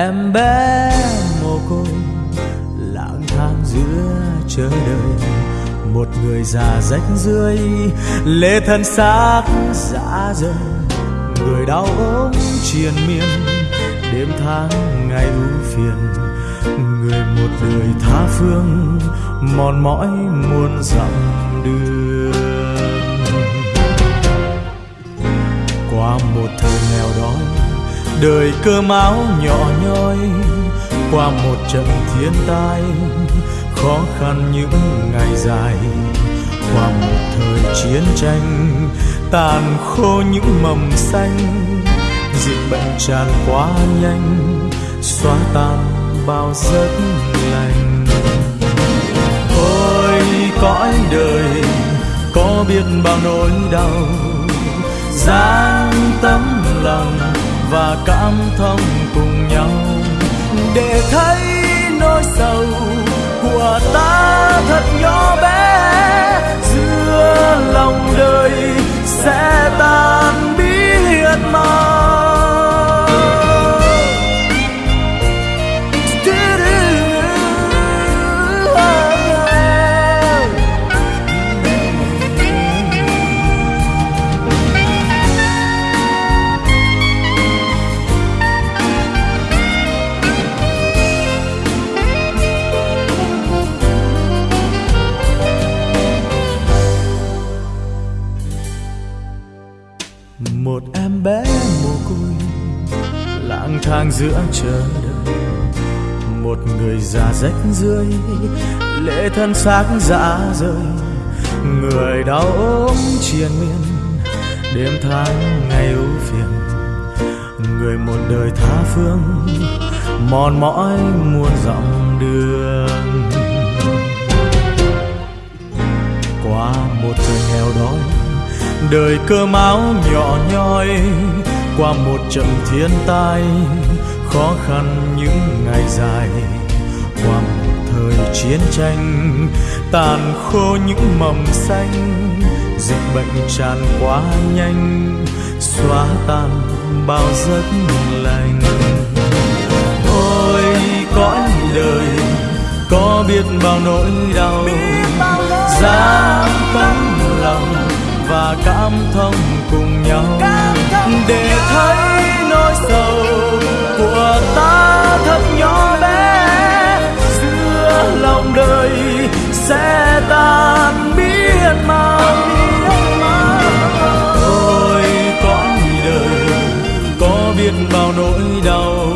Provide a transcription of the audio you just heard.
em bé mồ côi lang thang giữa chờ đợi một người già rách rưới, lê thân xác dã rời. Người đau ốm triền miên, đêm tháng ngày u phiền. Người một đời tha phương, mòn mỏi muôn dặm đường. Đời cơ máu nhỏ nhoi, qua một trận thiên tai, khó khăn những ngày dài. Qua một thời chiến tranh, tàn khô những mầm xanh, dịch bệnh tràn quá nhanh, xóa tan bao giấc lành. Ôi, cõi đời, có biết bao nỗi đau dáng và cảm thông cùng nhau. Để thấy nỗi sầu của ta thật nhỏ bé một em bé mồ côi, lang thang giữa chờ đợi một người già rách rưới, lệ thân xác dạ dã rời người đau ốm triền miên, đêm tháng ngày ưu phiền. Người một đời tha phương, mòn mỏi muôn dặm đường. Qua một thời nghèo đói đời cơm áo nhỏ nhoi qua một trận thiên tai khó khăn những ngày dài. Qua một thời chiến tranh tàn khô những mầm xanh dịch bệnh tràn quá nhanh xóa tan bao giấc lành. Ôi cõi đời có biết bao nỗi đau giá lòng và cảm thông cùng nhau. Để thấy nỗi sầu của ta thật nhỏ bé. Giữa lòng đời sẽ tan biết mau ôi cõi đời có biết bao nỗi đau